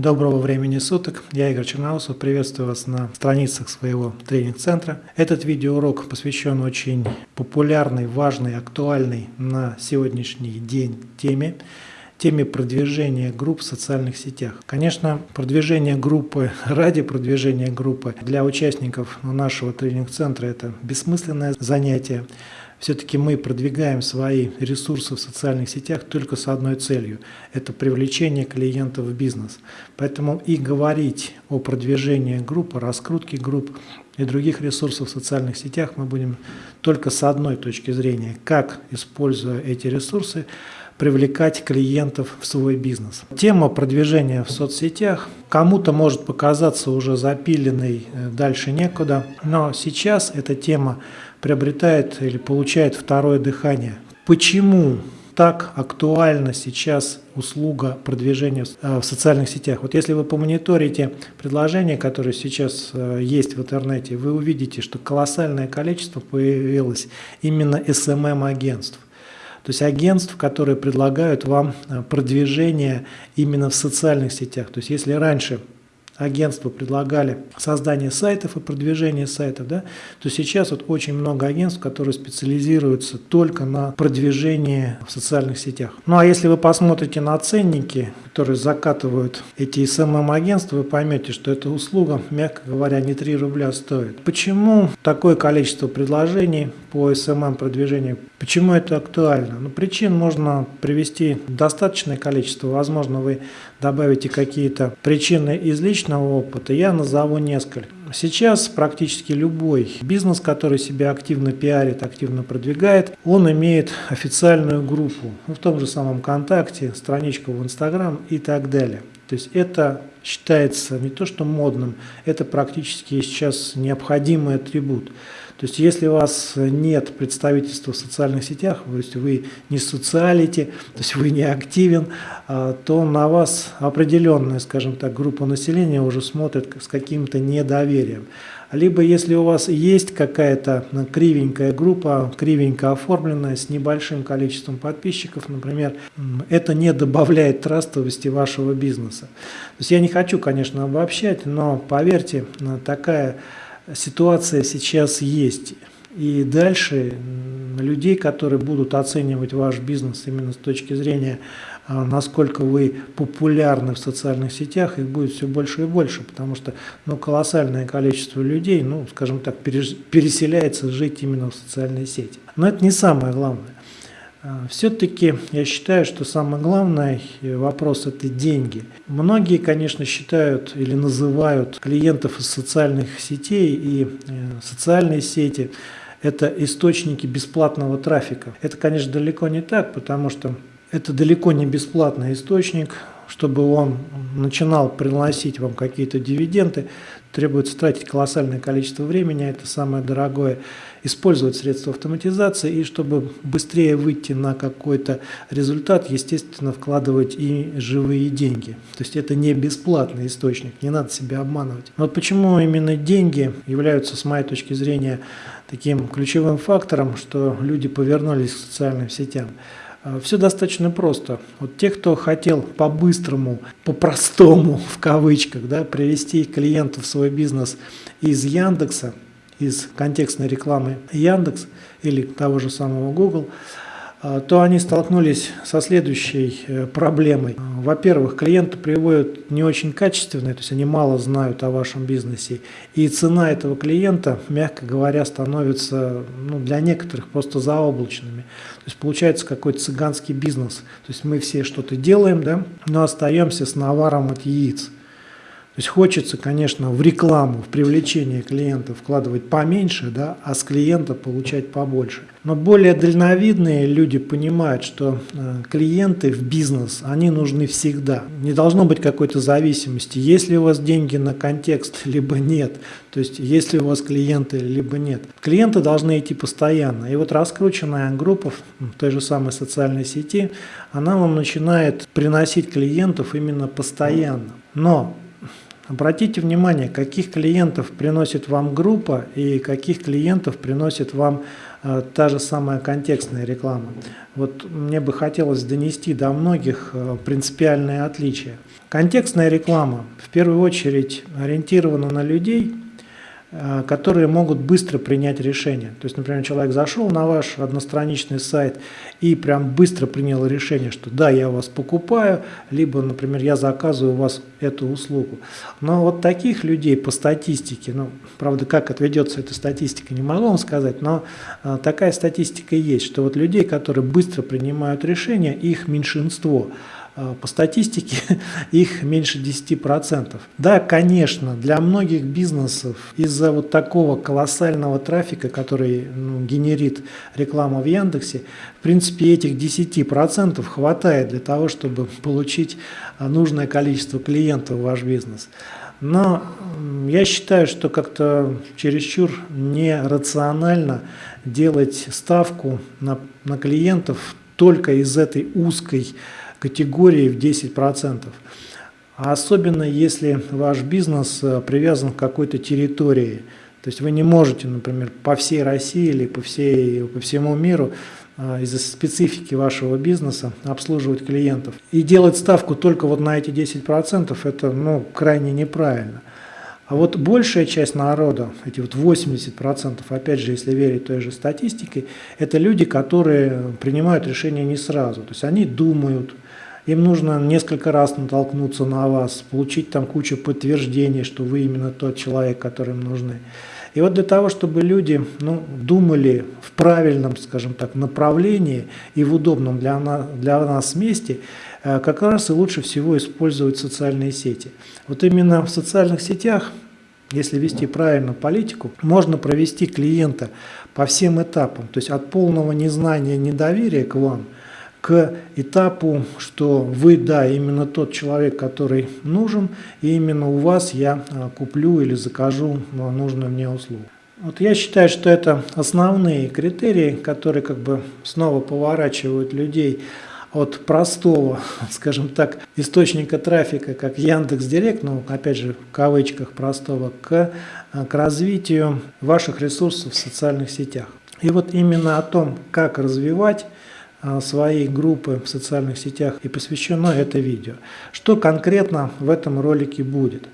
Доброго времени суток, я Игорь Черноусов, приветствую вас на страницах своего тренинг-центра. Этот видеоурок посвящен очень популярной, важной, актуальной на сегодняшний день теме, теме продвижения групп в социальных сетях. Конечно, продвижение группы ради продвижения группы для участников нашего тренинг-центра это бессмысленное занятие все-таки мы продвигаем свои ресурсы в социальных сетях только с одной целью – это привлечение клиентов в бизнес. Поэтому и говорить о продвижении группы, раскрутке групп и других ресурсов в социальных сетях мы будем только с одной точки зрения – как, используя эти ресурсы, привлекать клиентов в свой бизнес. Тема продвижения в соцсетях кому-то может показаться уже запиленной, э, дальше некуда, но сейчас эта тема приобретает или получает второе дыхание. Почему так актуальна сейчас услуга продвижения в социальных сетях. Вот если вы помониторите предложения, которые сейчас э, есть в интернете, вы увидите, что колоссальное количество появилось именно SMM-агентств. То есть агентств, которые предлагают вам э, продвижение именно в социальных сетях. То есть если раньше агентства предлагали создание сайтов и продвижение сайтов, да, то сейчас вот очень много агентств, которые специализируются только на продвижении в социальных сетях. Ну а если вы посмотрите на ценники, которые закатывают эти СММ-агентства, вы поймете, что эта услуга, мягко говоря, не 3 рубля стоит. Почему такое количество предложений по СММ-продвижению? Почему это актуально? Ну, причин можно привести достаточное количество. Возможно, вы добавите какие-то причины из личного личного опыта я назову несколько. Сейчас практически любой бизнес, который себя активно пиарит, активно продвигает, он имеет официальную группу, ну, в том же самом ВКонтакте, страничку в Инстаграм и так далее. То есть это считается не то что модным, это практически сейчас необходимый атрибут. То есть если у вас нет представительства в социальных сетях, то есть вы не социалите, то есть вы не активен, а, то на вас определенная, скажем так, группа населения уже смотрит с каким-то недоверием. Либо если у вас есть какая-то кривенькая группа, кривенько оформленная, с небольшим количеством подписчиков, например, это не добавляет трастовости вашего бизнеса. То есть я не хочу, конечно, обобщать, но поверьте, такая ситуация сейчас есть. И дальше людей, которые будут оценивать ваш бизнес именно с точки зрения, а, насколько вы популярны в социальных сетях, их будет все больше и больше, потому что ну, колоссальное количество людей, ну, скажем так, переселяется жить именно в социальные сети. Но это не самое главное. А, Все-таки я считаю, что самый главный вопрос – это деньги. Многие, конечно, считают или называют клиентов из социальных сетей и э, социальные сети – это источники бесплатного трафика. Это, конечно, далеко не так, потому что это далеко не бесплатный источник, чтобы он начинал приносить вам какие-то дивиденды, требуется тратить колоссальное количество времени, это самое дорогое, использовать средства автоматизации, и чтобы быстрее выйти на какой-то результат, естественно, вкладывать и живые деньги. То есть это не бесплатный источник, не надо себя обманывать. Вот почему именно деньги являются, с моей точки зрения, таким ключевым фактором, что люди повернулись к социальным сетям. Э, Все достаточно просто. Вот те, кто хотел по-быстрому, по-простому, в кавычках, да, привести клиентов в свой бизнес из Яндекса, из контекстной рекламы Яндекс или того же самого Google – то они столкнулись со следующей э, проблемой. Во-первых, клиенты приводят не очень качественные, то есть они мало знают о вашем бизнесе, и цена этого клиента, мягко говоря, становится ну, для некоторых просто заоблачными. То есть получается какой-то цыганский бизнес. То есть мы все что-то делаем, да, но остаемся с наваром от яиц. То есть хочется, конечно, в рекламу, в привлечение клиентов вкладывать поменьше, да, а с клиента получать побольше. Но более дальновидные люди понимают, что э, клиенты в бизнес, они нужны всегда. Не должно быть какой-то зависимости, есть ли у вас деньги на контекст, либо нет. То есть есть ли у вас клиенты, либо нет. Клиенты должны идти постоянно. И вот раскрученная группа в той же самой социальной сети, она вам начинает приносить клиентов именно постоянно. Но Обратите внимание, каких клиентов приносит вам группа и каких клиентов приносит вам э, та же самая контекстная реклама. Вот мне бы хотелось донести до многих э, принципиальные отличия. Контекстная реклама в первую очередь ориентирована на людей – которые могут быстро принять решение. То есть, например, человек зашел на ваш одностраничный сайт и прям быстро принял решение, что да, я вас покупаю, либо, например, я заказываю у вас эту услугу. Но вот таких людей по статистике, ну, правда, как отведется эта статистика, не могу вам сказать, но а, такая статистика есть, что вот людей, которые быстро принимают решения, их меньшинство – Э, по статистике их меньше 10%. Да, конечно, для многих бизнесов из-за вот такого колоссального трафика, который ну, генерит реклама в Яндексе, в принципе этих 10% хватает для того, чтобы получить э, нужное количество клиентов в ваш бизнес. Но я считаю, что как-то чересчур нерационально делать ставку на, на клиентов только из этой узкой категории в 10%. А особенно если ваш бизнес э, привязан к какой-то территории. То есть вы не можете, например, по всей России или по, всей, по всему миру э, из-за специфики вашего бизнеса обслуживать клиентов. И делать ставку только вот на эти 10% это ну, крайне неправильно. А вот большая часть народа, эти вот 80%, опять же, если верить той же статистике, это люди, которые принимают решения не сразу. То есть они думают, им нужно несколько раз натолкнуться на вас, получить там кучу подтверждений, что вы именно тот человек, который им нужны. И вот для того, чтобы люди ну, думали в правильном, скажем так, направлении и в удобном для нас, для нас месте, э, как раз и лучше всего использовать социальные сети. Вот именно в социальных сетях, если вести правильно политику, можно провести клиента по всем этапам, то есть от полного незнания, недоверия к вам – к этапу, что вы, да, именно тот человек, который нужен, и именно у вас я а, куплю или закажу а, нужную мне услугу. Вот я считаю, что это основные критерии, которые как бы снова поворачивают людей от простого, скажем так, источника трафика, как Яндекс Директ, ну, опять же, в кавычках простого, к, а, к развитию ваших ресурсов в социальных сетях. И вот именно о том, как развивать своей группы в социальных сетях и посвящено это видео. Что конкретно в этом ролике будет?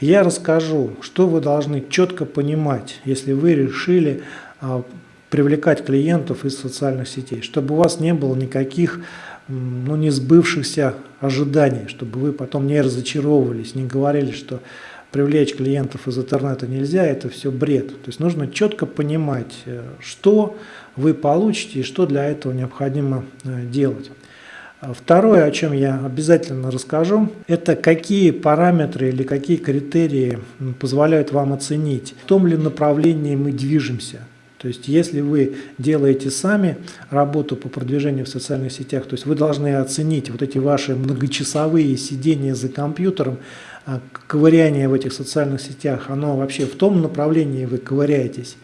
Я расскажу, что вы должны четко понимать, если вы решили а, привлекать клиентов из социальных сетей, чтобы у вас не было никаких ну, не сбывшихся ожиданий, чтобы вы потом не разочаровывались, не говорили, что привлечь клиентов из интернета нельзя, это все бред. То есть нужно четко понимать, э, что вы получите и что для этого необходимо э, делать. Второе, о чем я обязательно расскажу, это какие параметры или какие критерии позволяют вам оценить, в том ли направлении мы движемся. То есть если вы делаете сами работу по продвижению в социальных сетях, то есть вы должны оценить вот эти ваши многочасовые сидения за компьютером, а, ковыряние в этих социальных сетях, оно вообще в том направлении вы ковыряетесь.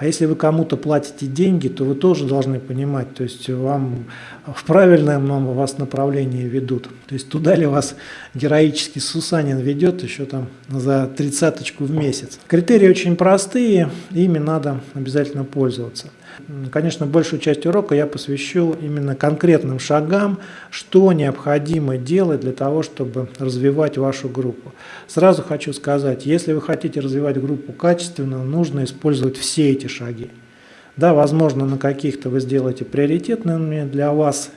А если вы кому-то платите деньги, то вы тоже должны понимать, то есть вам в правильном вас направлении ведут. То есть туда ли вас героический Сусанин ведет еще там за тридцаточку в месяц. Критерии очень простые, ими надо обязательно пользоваться. Конечно, большую часть урока я посвящу именно конкретным шагам, что необходимо делать для того, чтобы развивать вашу группу. Сразу хочу сказать, если вы хотите развивать группу качественно, нужно использовать все эти шаги. Да, возможно, на каких-то вы сделаете приоритетными для вас,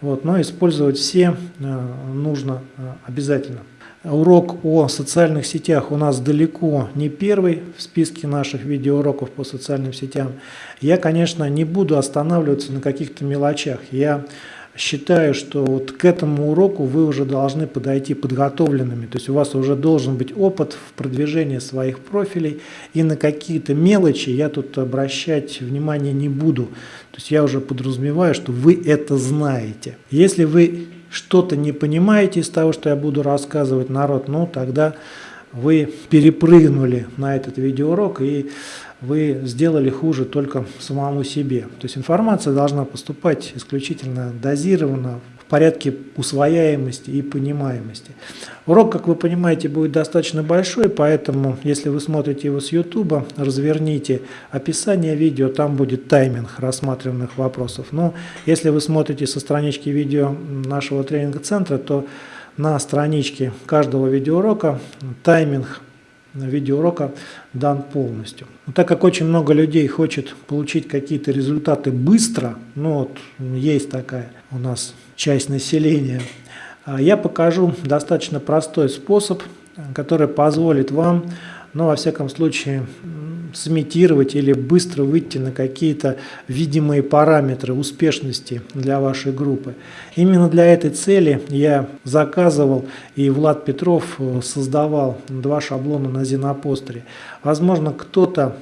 вот, но использовать все э, нужно э, обязательно. Урок о социальных сетях у нас далеко не первый в списке наших видеоуроков по социальным сетям. Я, конечно, не буду останавливаться на каких-то мелочах. Я считаю, что вот к этому уроку вы уже должны подойти подготовленными. То есть у вас уже должен быть опыт в продвижении своих профилей. И на какие-то мелочи я тут обращать внимание не буду. То есть я уже подразумеваю, что вы это знаете. Если вы что-то не понимаете из того, что я буду рассказывать народ, ну тогда вы перепрыгнули на этот видеоурок и вы сделали хуже только самому себе. То есть информация должна поступать исключительно дозированно, порядке усвояемости и понимаемости. Урок, как вы понимаете, будет достаточно большой, поэтому, если вы смотрите его с YouTube, разверните описание видео, там будет тайминг рассматриваемых вопросов. Но если вы смотрите со странички видео нашего тренинг-центра, то на страничке каждого видеоурока тайминг видеоурока дан полностью. Но так как очень много людей хочет получить какие-то результаты быстро, ну вот есть такая у нас часть населения, а я покажу достаточно простой способ, который позволит вам, ну во всяком случае, сымитировать или быстро выйти на какие-то видимые параметры успешности для вашей группы. Именно для этой цели я заказывал и Влад Петров э, создавал два шаблона на Зенопостере. Возможно, кто-то,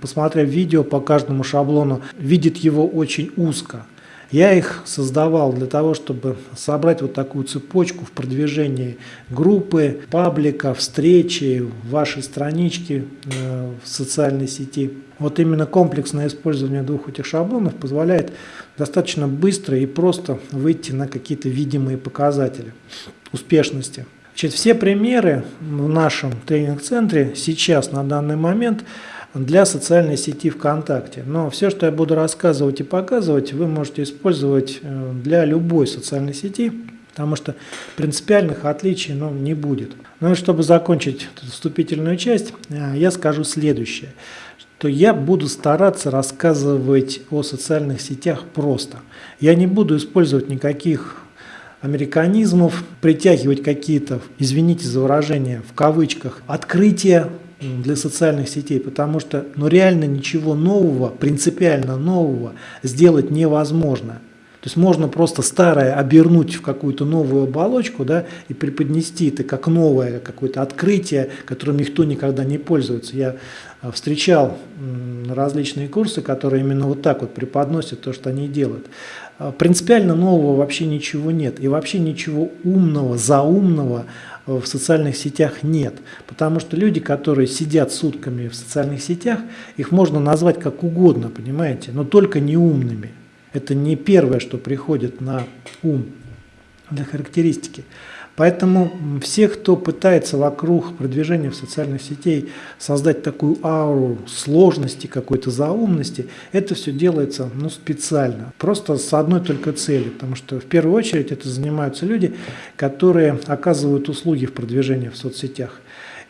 посмотрев видео по каждому шаблону, видит его очень узко. Я их создавал для того, чтобы собрать вот такую цепочку в продвижении группы, паблика, встречи, вашей странички э, в социальной сети. Вот именно комплексное использование двух этих шаблонов позволяет достаточно быстро и просто выйти на какие-то видимые показатели успешности. Значит, все примеры в нашем тренинг-центре сейчас, на данный момент, для социальной сети ВКонтакте. Но все, что я буду рассказывать и показывать, вы можете использовать э, для любой социальной сети, потому что принципиальных отличий ну, не будет. Ну и чтобы закончить вступительную часть, э, я скажу следующее то я буду стараться рассказывать о социальных сетях просто. Я не буду использовать никаких американизмов, притягивать какие-то, извините за выражение, в кавычках, открытия для социальных сетей, потому что ну, реально ничего нового, принципиально нового сделать невозможно. То есть можно просто старое обернуть в какую-то новую оболочку да, и преподнести это как новое какое-то открытие, которым никто никогда не пользуется. Я а, встречал различные курсы, которые именно вот так вот преподносят то, что они делают. А, принципиально нового вообще ничего нет. И вообще ничего умного, заумного в социальных сетях нет. Потому что люди, которые сидят сутками в социальных сетях, их можно назвать как угодно, понимаете, но только не умными. Это не первое, что приходит на ум для характеристики. Поэтому все, кто пытается вокруг продвижения в социальных сетей создать такую ауру сложности, какой-то заумности, это все делается ну, специально, просто с одной только целью, потому что в первую очередь это занимаются люди, которые оказывают услуги в продвижении в соцсетях.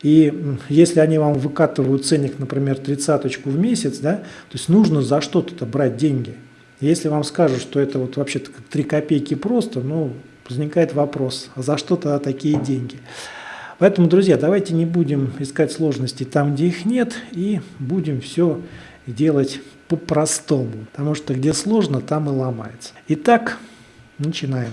И если они вам выкатывают ценник, например, тридцаточку в месяц, да, то есть нужно за что-то брать деньги. Если вам скажут, что это вот вообще-то как 3 копейки просто, ну, возникает вопрос, а за что тогда такие деньги? Поэтому, друзья, давайте не будем искать сложности там, где их нет, и будем все делать по-простому, потому что где сложно, там и ломается. Итак, начинаем.